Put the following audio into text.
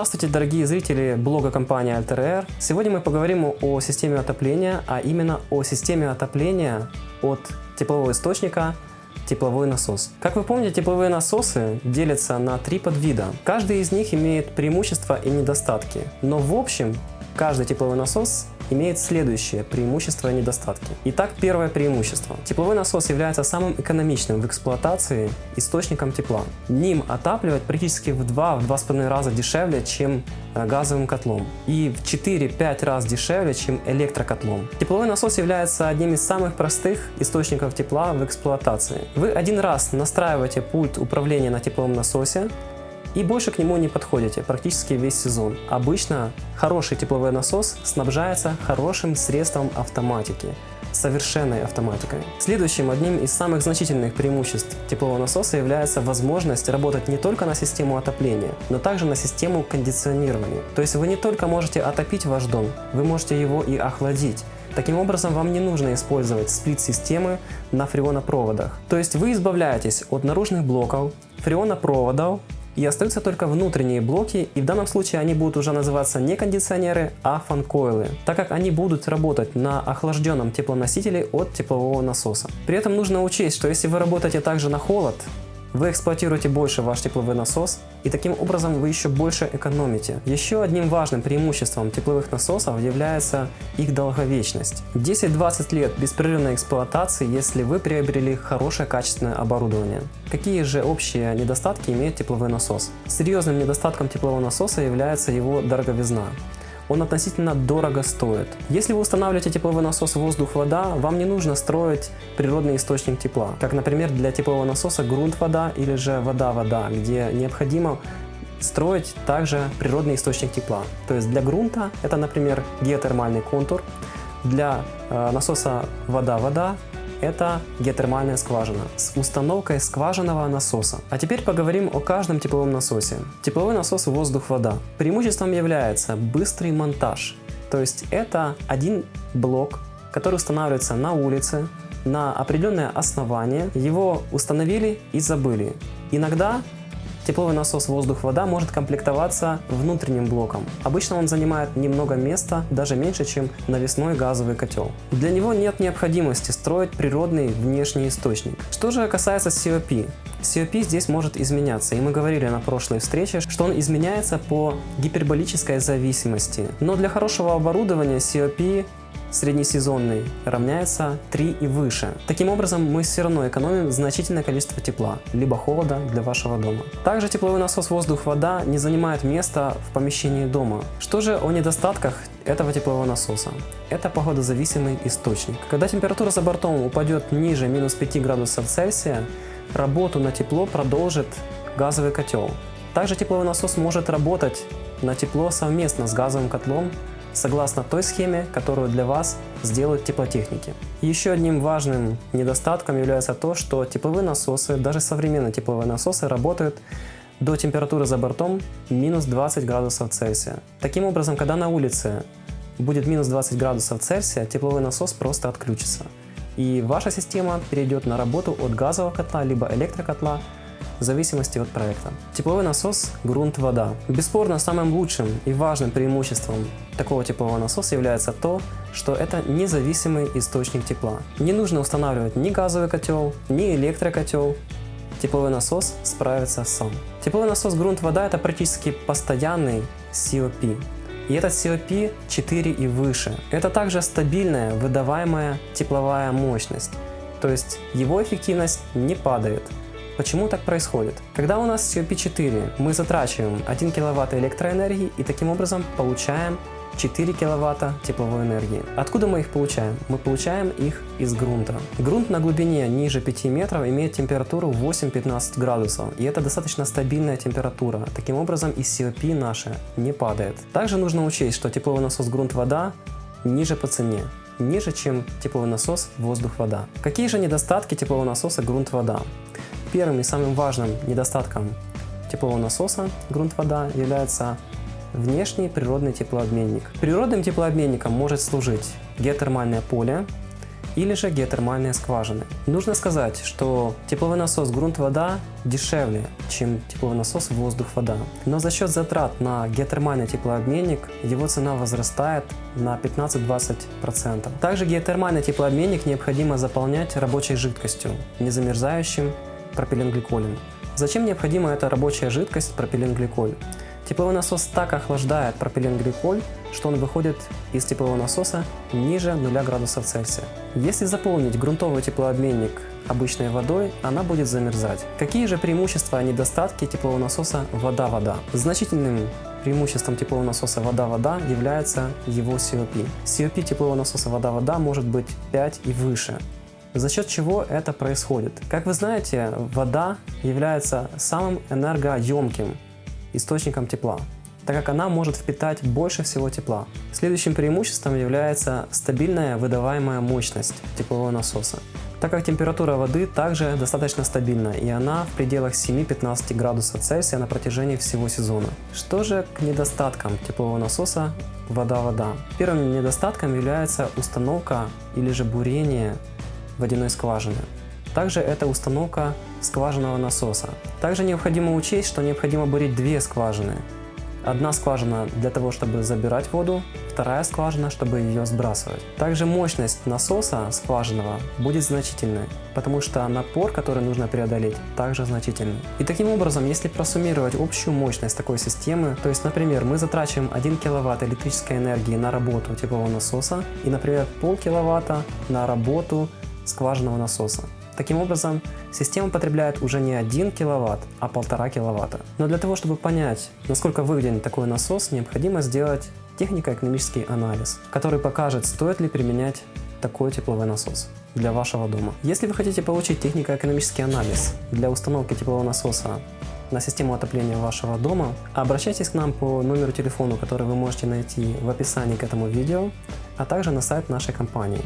Здравствуйте, дорогие зрители блога компании Alter Сегодня мы поговорим о системе отопления, а именно о системе отопления от теплового источника тепловой насос. Как вы помните, тепловые насосы делятся на три подвида. Каждый из них имеет преимущества и недостатки, но в общем каждый тепловой насос имеет следующее преимущество и недостатки. Итак, первое преимущество. Тепловой насос является самым экономичным в эксплуатации источником тепла. Ним отапливать практически в 2-2,5 раза дешевле, чем э, газовым котлом. И в 4-5 раз дешевле, чем электрокотлом. Тепловой насос является одним из самых простых источников тепла в эксплуатации. Вы один раз настраиваете пульт управления на тепловом насосе, и больше к нему не подходите практически весь сезон. Обычно хороший тепловой насос снабжается хорошим средством автоматики, совершенной автоматикой. Следующим одним из самых значительных преимуществ теплового насоса является возможность работать не только на систему отопления, но также на систему кондиционирования. То есть вы не только можете отопить ваш дом, вы можете его и охладить. Таким образом, вам не нужно использовать сплит-системы на фреонопроводах. То есть вы избавляетесь от наружных блоков, фреонопроводов и остаются только внутренние блоки, и в данном случае они будут уже называться не кондиционеры, а фанкойлы, так как они будут работать на охлажденном теплоносителе от теплового насоса. При этом нужно учесть, что если вы работаете также на холод, вы эксплуатируете больше ваш тепловой насос, и таким образом вы еще больше экономите. Еще одним важным преимуществом тепловых насосов является их долговечность. 10-20 лет беспрерывной эксплуатации, если вы приобрели хорошее качественное оборудование. Какие же общие недостатки имеет тепловой насос? Серьезным недостатком теплового насоса является его дороговизна он относительно дорого стоит. Если вы устанавливаете тепловой насос воздух-вода, вам не нужно строить природный источник тепла, как, например, для теплового насоса грунт-вода или же вода-вода, где необходимо строить также природный источник тепла. То есть для грунта это, например, геотермальный контур, для э, насоса вода-вода это геотермальная скважина с установкой скважинного насоса. А теперь поговорим о каждом тепловом насосе. Тепловой насос воздух-вода. Преимуществом является быстрый монтаж. То есть это один блок, который устанавливается на улице, на определенное основание. Его установили и забыли. Иногда Тепловой насос воздух-вода может комплектоваться внутренним блоком. Обычно он занимает немного места, даже меньше, чем навесной газовый котел. Для него нет необходимости строить природный внешний источник. Что же касается COP? COP здесь может изменяться, и мы говорили на прошлой встрече, что он изменяется по гиперболической зависимости. Но для хорошего оборудования COP среднесезонный равняется 3 и выше. Таким образом, мы все равно экономим значительное количество тепла, либо холода для вашего дома. Также тепловой насос воздух-вода не занимает места в помещении дома. Что же о недостатках этого теплового насоса? Это погодозависимый источник. Когда температура за бортом упадет ниже минус 5 градусов Цельсия, работу на тепло продолжит газовый котел. Также тепловой насос может работать на тепло совместно с газовым котлом согласно той схеме, которую для вас сделают теплотехники. Еще одним важным недостатком является то, что тепловые насосы, даже современные тепловые насосы работают до температуры за бортом минус 20 градусов Цельсия. Таким образом, когда на улице будет минус 20 градусов Цельсия, тепловой насос просто отключится. И ваша система перейдет на работу от газового котла либо электрокотла в зависимости от проекта. Тепловой насос грунт-вода. Бесспорно, самым лучшим и важным преимуществом такого теплового насоса является то, что это независимый источник тепла. Не нужно устанавливать ни газовый котел, ни электрокотел, тепловой насос справится сам. Тепловой насос грунт-вода это практически постоянный COP. И этот COP 4 и выше. Это также стабильная выдаваемая тепловая мощность. То есть его эффективность не падает. Почему так происходит? Когда у нас COP4, мы затрачиваем 1 кВт электроэнергии и таким образом получаем 4 киловатта тепловой энергии. Откуда мы их получаем? Мы получаем их из грунта. Грунт на глубине ниже 5 метров имеет температуру 8-15 градусов, и это достаточно стабильная температура. Таким образом и COP наша не падает. Также нужно учесть, что тепловой насос грунт-вода ниже по цене ниже, чем тепловой насос воздух-вода. Какие же недостатки теплового насоса грунт-вода? Первым и самым важным недостатком теплового насоса грунт-вода является внешний природный теплообменник. Природным теплообменником может служить геотермальное поле или же геотермальные скважины. Нужно сказать, что тепловой насос грунт-вода дешевле, чем тепловой насос воздух-вода. Но за счет затрат на геотермальный теплообменник его цена возрастает на 15-20%. Также геотермальный теплообменник необходимо заполнять рабочей жидкостью, не замерзающим пропиленгликолем. Зачем необходима эта рабочая жидкость пропиленгликоль? Тепловой насос так охлаждает пропиленгликоль, что он выходит из теплового насоса ниже 0 градусов Цельсия. Если заполнить грунтовый теплообменник обычной водой, она будет замерзать. Какие же преимущества и недостатки теплового насоса вода-вода? Значительным преимуществом теплового насоса вода-вода является его COP. COP теплового насоса вода-вода может быть 5 и выше. За счет чего это происходит? Как вы знаете, вода является самым энергоемким источником тепла, так как она может впитать больше всего тепла. Следующим преимуществом является стабильная выдаваемая мощность теплового насоса, так как температура воды также достаточно стабильна и она в пределах 7-15 градусов Цельсия на протяжении всего сезона. Что же к недостаткам теплового насоса вода-вода? Первым недостатком является установка или же бурение водяной скважины. Также это установка скважинного насоса. Также необходимо учесть, что необходимо бурить две скважины. Одна скважина для того, чтобы забирать воду, вторая скважина, чтобы ее сбрасывать. Также мощность насоса скважинного будет значительной, потому что напор, который нужно преодолеть, также значительный. И таким образом, если просуммировать общую мощность такой системы, то есть, например, мы затрачиваем 1 киловатт электрической энергии на работу теплового насоса и, например, пол киловатта на работу скважинного насоса. Таким образом, система потребляет уже не 1 киловатт, а 1,5 киловатта. Но для того, чтобы понять, насколько выгоден такой насос, необходимо сделать технико-экономический анализ, который покажет, стоит ли применять такой тепловой насос для вашего дома. Если вы хотите получить технико-экономический анализ для установки теплового насоса на систему отопления вашего дома, обращайтесь к нам по номеру телефона, который вы можете найти в описании к этому видео, а также на сайт нашей компании.